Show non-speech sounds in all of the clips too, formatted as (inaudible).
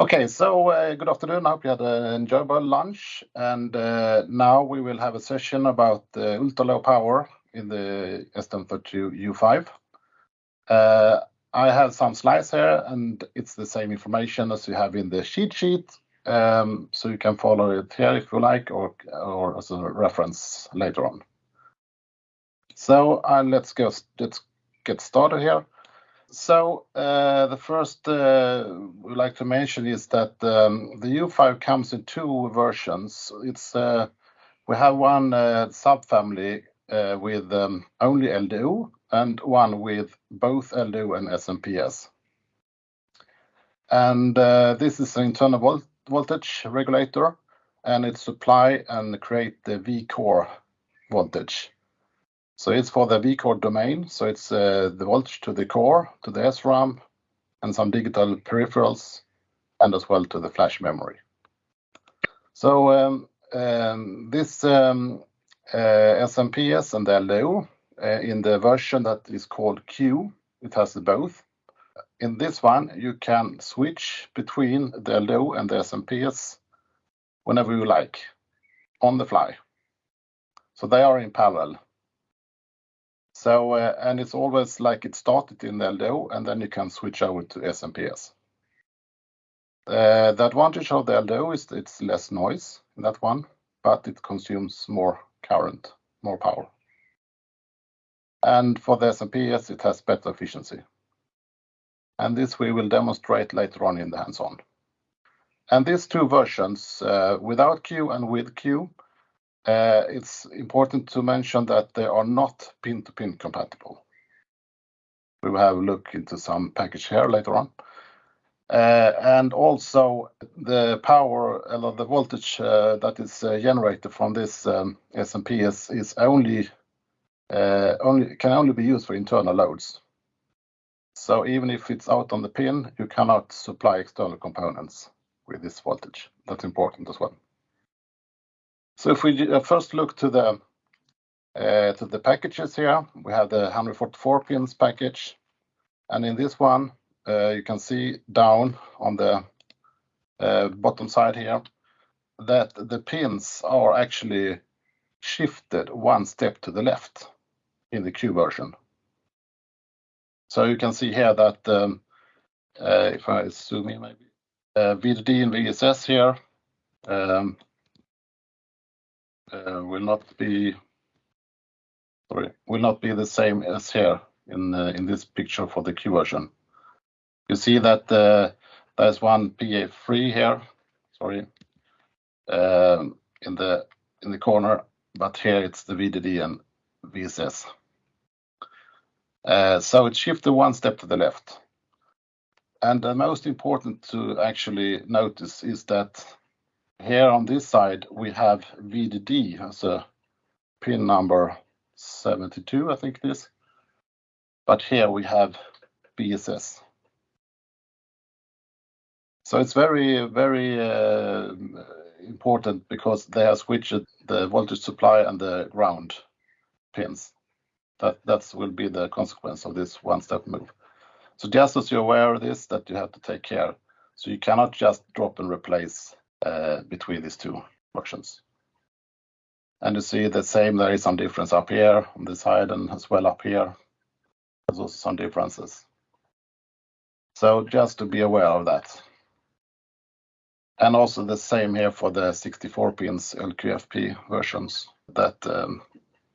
Okay, so uh, good afternoon. I hope you had an enjoyable lunch. And uh, now we will have a session about uh, the ultra-low power in the STM32 U5. I have some slides here, and it's the same information as you have in the cheat sheet. Um, so you can follow it here if you like, or as a reference later on. So let's get started here. So uh, the first uh, we'd like to mention is that um, the U5 comes in two versions. It's uh, we have one subfamily with um, only LDO and one with both LDO and SMPS. And this is an internal voltage regulator, and it supply and create the vCore voltage. So it's for the vCore domain. So it's uh, the voltage to the core, to the SRAM, and some digital peripherals, and as well to the flash memory. So um, um, this um, uh, SMPS and the LDO uh, in the version that is called Q, it has both. In this one, you can switch between the LDO and the SMPS whenever you like, on the fly. So they are in parallel. So, uh, and it's always like it started in the LDO, and then you can switch over to SMPS. Uh, the advantage of the LDO is it's less noise in that one, but it consumes more current, more power. And for the SMPS, it has better efficiency. And this we will demonstrate later on in the hands-on. And these two versions, uh, without Q and with Q, Uh, it's important to mention that they are not pin-to-pin compatible. We will have a look into some package here later on. Uh, and also the power, the voltage uh, that is generated from this um, SMPS can only be used for internal loads. So even if it's out on the pin, you cannot supply external components with this voltage. That's important as well. So if we uh, first look to the uh, to the packages here, we have the 144 pins package. And in this one, uh, you can see down on the bottom side here that the pins are actually shifted one step to the left in the Q version. So you can see here that um, if I zoom in maybe, VDD and VSS here um, Uh, will not be sorry will not be the same as here in uh, in this picture for the Q version. You see that uh, there's one PA3 here, sorry, um, in the in the corner, but here it's the VDD and VSS. So it's shifted one step to the left. And the most important to actually notice is that here on this side, we have VDD as a pin number 72, I think it is. But here we have VSS. So it's very, very uh, important because they have switched the voltage supply and the ground pins. That That will be the consequence of this one-step move. So just as you're aware of this, that you have to take care. So you cannot just drop and replace Uh, between these two versions. And you see the same, there is some difference up here on this side and as well up here. There's also some differences. So just to be aware of that. And also the same here for the 64 pins LQFP versions. That um,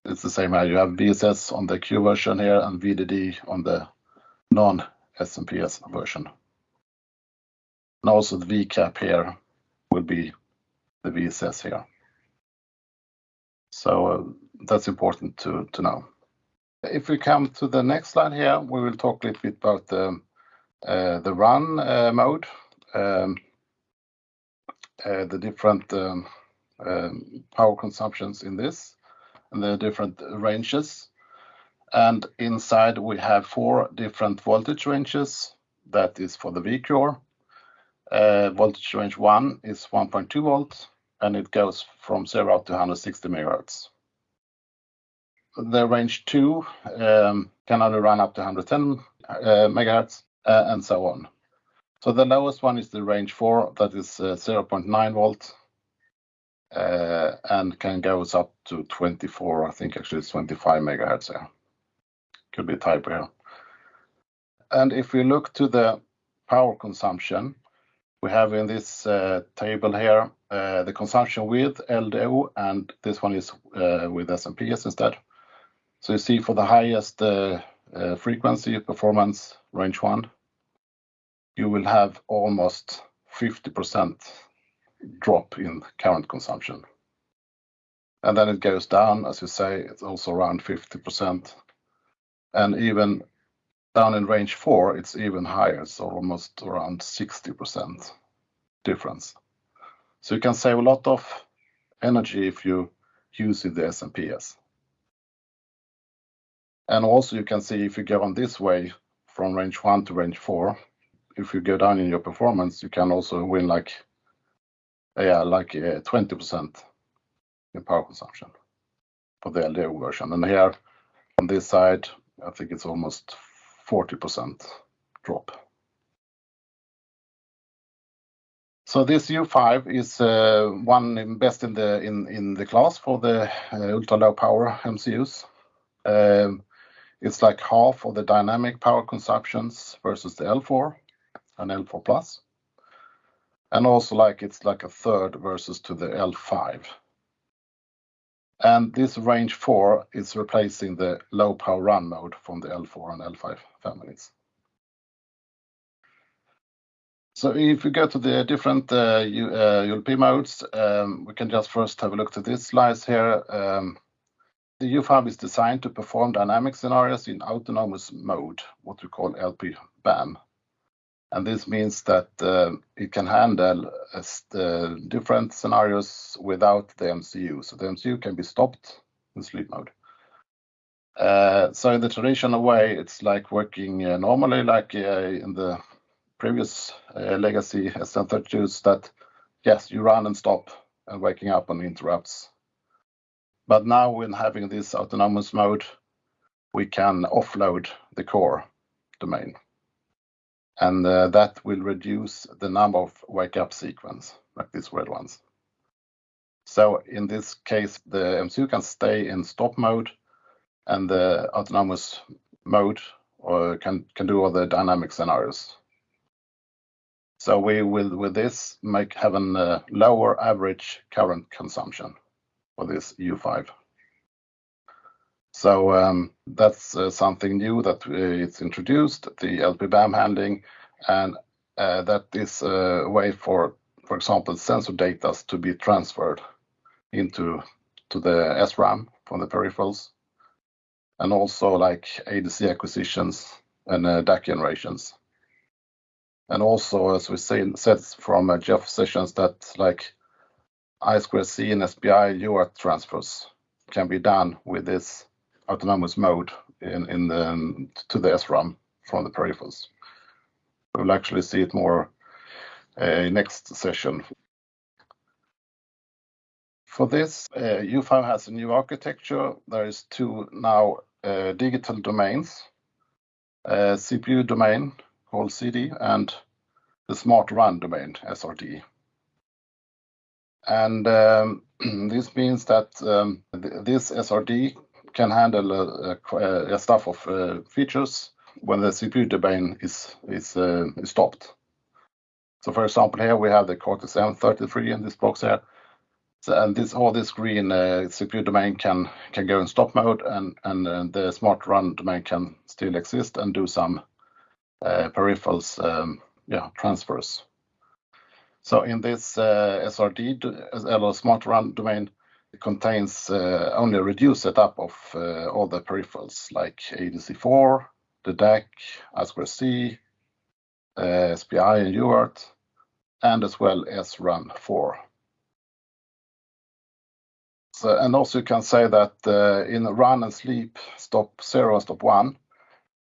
it's the same here. You have VSS on the Q version here and VDD on the non-SMPS version. And also the VCAP here will be the VSS here. So uh, that's important to know. If we come to the next slide here, we will talk a little bit about the uh, run uh, mode, um, the different um, um, power consumptions in this, and the different ranges. And inside, we have four different voltage ranges. That is for the vCore. Uh, voltage range one is 1.2 volts, and it goes from 0 to 160 megahertz. The range two um, can only run up to 110 uh, megahertz uh, and so on. So the lowest one is the range 4, that is 0.9 volt, and can goes up to 24, I think actually it's 25 megahertz here. Could be a typo here. And if we look to the power consumption, we have in this uh, table here uh, the consumption with LDO, and this one is uh, with SMPS instead. So you see for the highest frequency performance, range 1, you will have almost 50% drop in current consumption. And then it goes down, as you say, it's also around 50%. And even down in range 4, it's even higher, so almost around 60% difference. So you can save a lot of energy if you use the SMPS. And also you can see if you go on this way from range 1 to range 4, if you go down in your performance, you can also win like yeah, like uh, 20% in power consumption for the LDO version. And here on this side, I think it's almost 40% drop. So this U5 is uh, one best in the in in the class for the uh, ultra-low power MCUs. Um, it's like half of the dynamic power consumptions versus the L4 and L4+. and Also like it's like a third versus to the L5. And this range 4 is replacing the low power run mode from the L4 and L5 families. So if we go to the different uh, ULP uh, modes, um, we can just first have a look at this slice here. Um, the U5 is designed to perform dynamic scenarios in autonomous mode, what we call LPBAM. This means that uh, it can handle uh, uh, different scenarios without the MCU. So the MCU can be stopped in sleep mode. So in the traditional way, it's like working normally like in the previous legacy STM32s that, yes, you run and stop and waking up on interrupts. But now when having this autonomous mode, we can offload the core domain, and uh, that will reduce the number of wake-up sequence, like these red ones. So in this case, the MCU can stay in stop mode, and the autonomous mode can can do all the dynamic scenarios. So we will, with this, make have a uh, lower average current consumption for this U5. Um, that's uh, something new that uh, it's introduced, the LPBAM handling, and uh, that is a way for for example, sensor data to be transferred into to the SRAM from the peripherals, and also like ADC acquisitions and DAC generations. And also, as we seen, said from Jeff Sessions, that like I2C and SPI UART transfers can be done with this autonomous mode in um, to the SRAM from the peripherals. We'll actually see it more uh, next session. For this, uh, U5 has a new architecture. There is two now uh, digital domains, CPU domain called CD, and the SmartRun domain, SRD. And um, (clears throat) this means that um, this SRD can handle uh, uh, a stack of uh, features when the CPU domain is is stopped. So for example, here we have the Cortex-M33 in this box here. So, and this all this green CPU domain can can go in stop mode, and and the smart run domain can still exist and do some peripherals um, transfers. So in this SRD, smart run domain, it contains uh, only a reduced setup of uh, all the peripherals like ADC4, the DAC, I2C, uh, SPI and UART, and as well as SRAM4. And Also you can say that in run and sleep stop 0 and stop 1,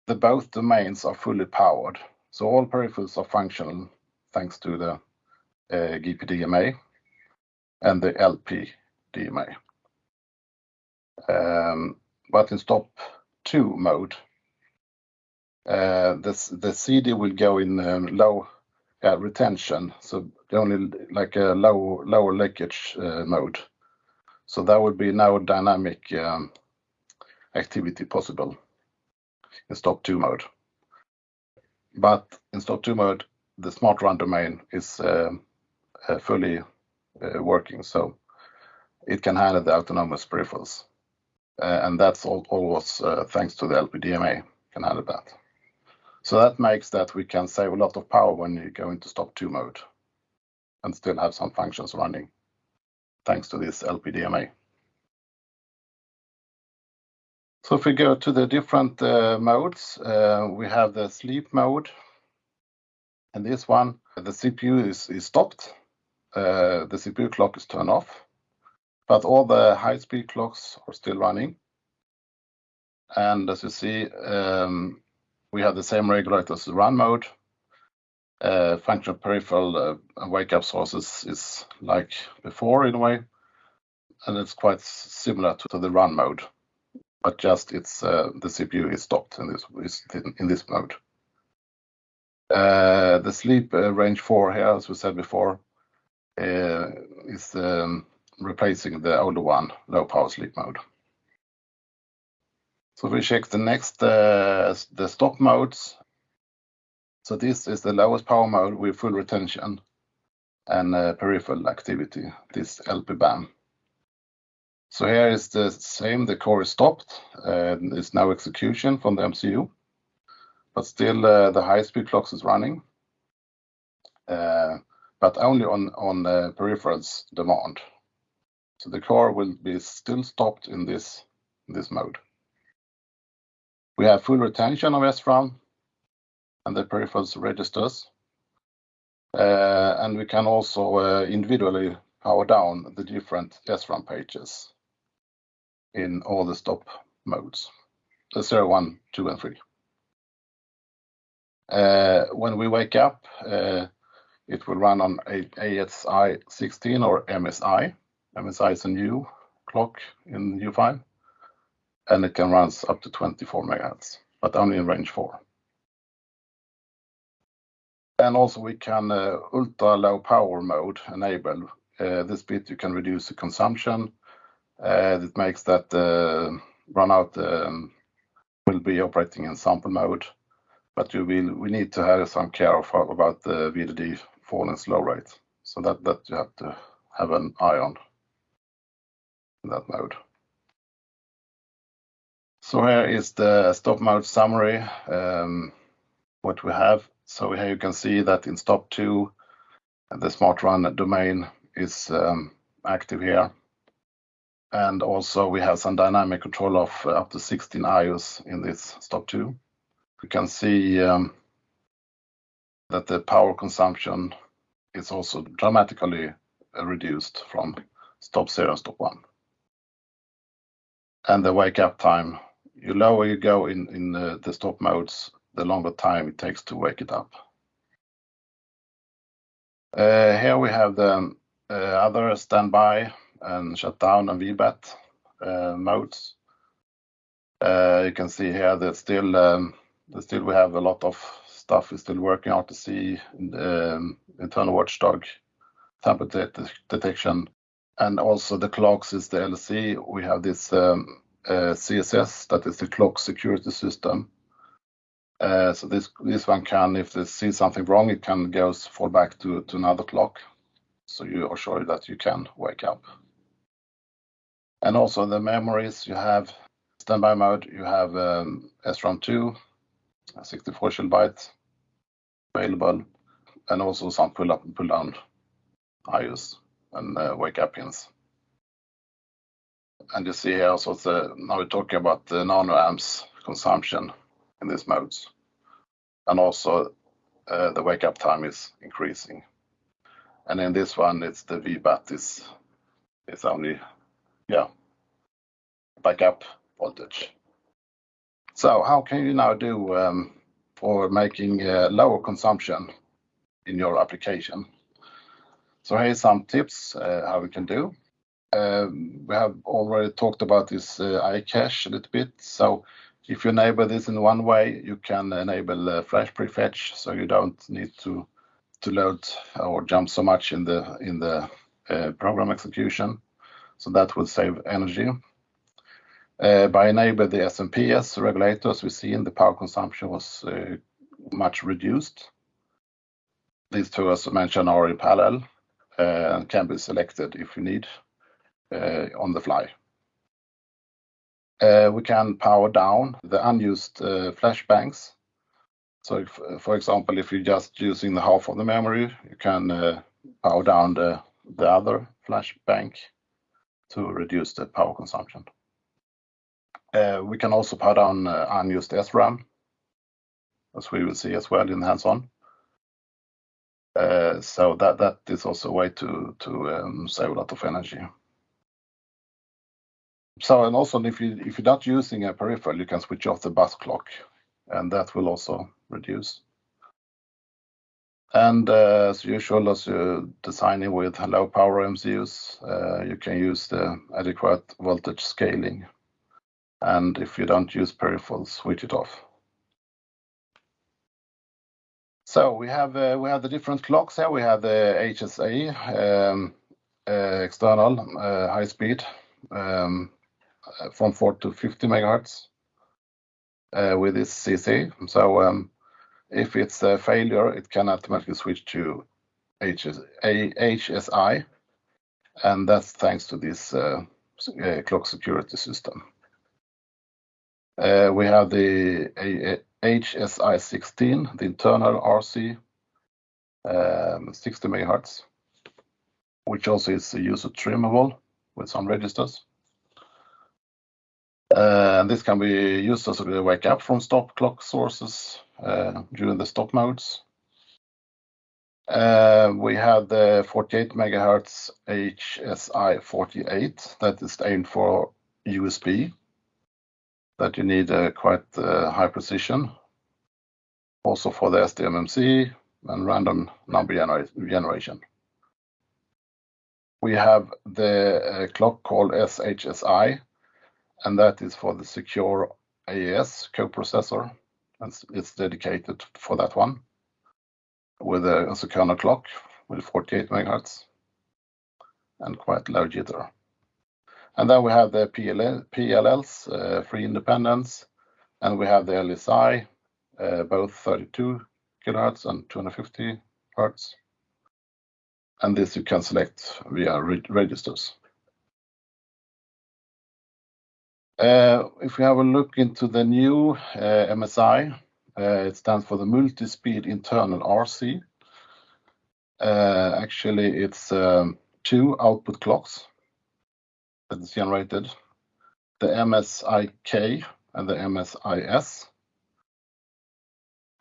the both domains are fully powered. So all peripherals are functional thanks to the GPDMA and the LPDMA. Um, in stop 2 mode, uh, the CD will go in um, low uh, retention, so only like a low lower leakage mode. So there would be no dynamic um, activity possible in stop 2 mode. But in stop 2 mode, the smart run domain is fully working, so it can handle the autonomous peripherals. Uh, and that's always uh, thanks to the LPDMA can handle that. So that makes that we can save a lot of power when you go into stop 2 mode and still have some functions running, thanks to this LPDMA. So if we go to the different uh, modes, we have the sleep mode. And this one, the CPU is stopped, the CPU clock is turned off, but all the high-speed clocks are still running. And as you see, um, we have the same regulator as the run mode. Uh, functional peripheral uh, wake-up sources is like before in a way, and it's quite similar to the run mode, but just it's uh, the CPU is stopped in this is in this mode. The sleep range 4 here, as we said before, is um, replacing the older one, low power sleep mode. So we check the next, uh, the stop modes. So this is the lowest power mode with full retention and uh, peripheral activity, this LPBAM. So here is the same, the core is stopped, and there's no execution from the MCU, but still, uh, the high-speed clocks is running, but only on the peripherals demand. So the core will be still stopped in this mode. We have full retention of SRAM and the peripherals registers, uh, and we can also uh, individually power down the different SRAM pages in all the stop modes, the 0, 1, 2, and 3. Uh, when we wake up, it will run on HSI16 or MSI. MSI is a new clock in U5, and it can run up to 24 MHz, but only in range 4. And Also we can uh, ultra-low power mode enable. Uh, this bit you can reduce the consumption. Uh, and it makes that brown-out um, will be operating in sample mode, but we need to have some care about the VDD fall and slow rate. So that that you have to have an eye on that mode. So here is the stop mode summary, um, what we have. So here you can see that in stop 2, the smart run domain is um, active here. And also we have some dynamic control of uh, up to 16 IOs in this stop 2. We can see um, that the power consumption is also dramatically uh, reduced from stop 0 and stop 1. The wake-up time, the lower you go in the stop modes, the longer time it takes to wake it up. Uh, here we have the uh, other standby and shutdown and VBAT uh, modes. You can see here that still um, still we have a lot of stuff is still working out to see um, internal watchdog, tamper detection, and also the clocks is the LC. We have this um, uh, CSS, that is the clock security system. Uh, so this this one can, if they see something wrong, it can goes fall back to to another clock, so you are sure that you can wake up. And also the memories you have standby mode, you have um, SRAM2, 64 KB available, and also some pull up and pull down IOs and uh, wake-up pins. And you see here also now we're talking about the nanoamps consumption in these modes, and also uh, the wake-up time is increasing. And in this one, it's the VBAT is only, yeah, backup voltage. So how can you now do um, for making uh, lower consumption in your application? Here are some tips uh, how we can do. Um, we have already talked about this uh, iCache a little bit. So if you enable this in one way, you can enable uh, flash prefetch, so you don't need to to load or jump so much in the in the uh, program execution. So that will save energy. By enabling the SMPS regulators, we see in the power consumption was much reduced. These two, as mentioned, are in parallel Uh, and can be selected if you need uh, on the fly. Uh, we can power down the unused flash banks. So for example, if you're just using the half of the memory, you can power down the other flash bank to reduce the power consumption. We can also power down unused SRAM, as we will see as well in the hands-on. Uh, so that is also a way to um, save a lot of energy. So and also, if you're not using a peripheral, you can switch off the bus clock, and that will also reduce. And uh, as usual, as you're designing with low-power MCUs, uh, you can use the adequate voltage scaling. And if you don't use peripherals, switch it off. So we have uh we have the different clocks here. We have the HSE um, uh, external uh, high speed um, uh, from 4 to 50 MHz with this CC. So um, if it's a failure, it can automatically switch to HSI. And that's thanks to this clock security system. Uh, we have the HSI 16, the internal RC um, 60 MHz, which also is user trimmable with some registers. Uh, and this can be used as a wake-up from stop clock sources uh, during the stop modes. We have the 48 MHz HSI 48 that is aimed for USB that you need a quite uh, high precision. Also for the SDMMC and random number generation. We have the uh, clock called SHSI, and that is for the secure AES co-processor. It's dedicated for that one with a kernel clock with 48 MHz and quite low jitter. And then we have the PLLs, uh, free independence, and we have the LSI, uh, both 32 kHz and 250 Hz. And this you can select via registers. Uh, if we have a look into the new MSI, it stands for the Multi-Speed Internal RC. Actually, it's um, two output clocks that is generated, the MSIK and the MSIS.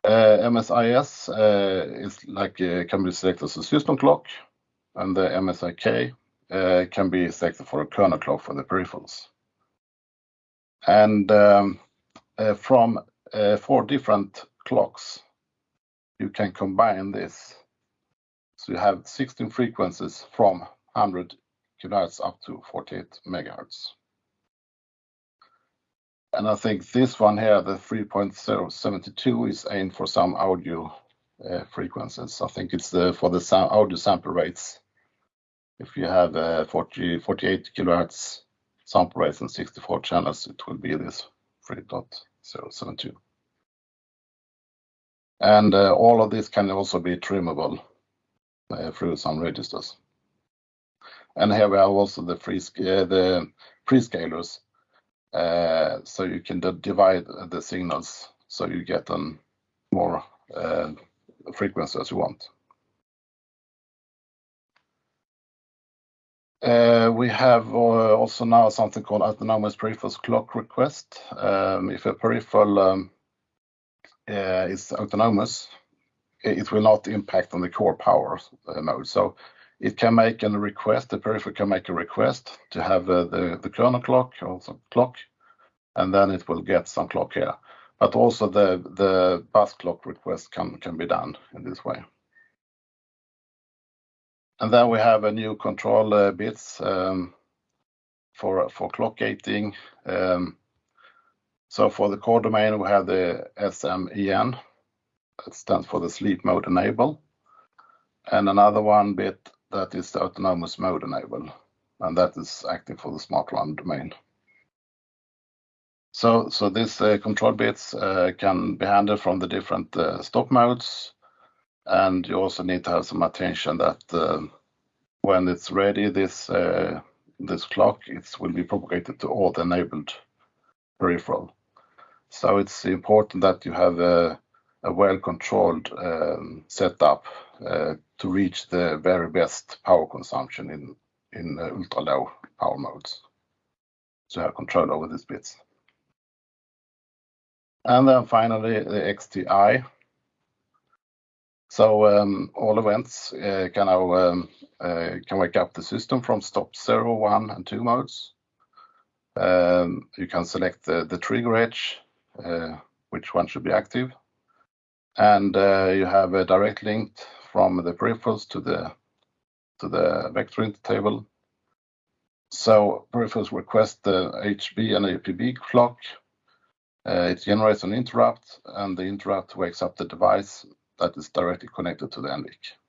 Uh, uh, MSIS uh, can be selected as a system clock, and the MSIK can be selected for a kernel clock for the peripherals. And um, from four different clocks, you can combine this. So you have 16 frequencies from 100 kHz up to 48 megahertz. And I think this one here, the 3.072, is aimed for some audio uh, frequencies. I think it's for the sound, audio sample rates. If you have uh, 48 kilohertz sample rates and 64 channels, it will be this 3.072. And uh, All of this can also be trimmable through some registers. And here we have also the uh, prescalers. Uh, so you can divide the signals so you get more uh, frequencies as you want. We have also now something called autonomous peripherals clock request. Um, if a peripheral um, is autonomous, it will not impact on the core power mode. It can make a request, the peripheral can make a request to have uh, the the kernel clock some clock, and then it will get some clock here. But also the the bus clock request can can be done in this way. And then we have a new control uh, bits um, for clock gating. Um, so for the core domain, we have the SMEN. That stands for the sleep mode enable. and another one bit that is the autonomous mode enable, and that is active for the SmartRun domain. So, so these uh, control bits uh, can be handled from the different uh, stop modes, and you also need to have some attention that uh, when it's ready, this uh, this clock it will be propagated to all the enabled peripheral. So it's important that you have a, a well-controlled um, setup uh, to reach the very best power consumption in in uh, ultra low power modes. So have control over these bits. And then finally the EXTI. So um, all events uh, um, can wake up the system from stop 0, 1 and 2 modes. You can select the, trigger edge, which one should be active. And uh, you have a direct link from the peripherals to the to the vector table. So peripherals request the AHB and APB clock. Uh, it generates an interrupt, and the interrupt wakes up the device that is directly connected to the NVIC.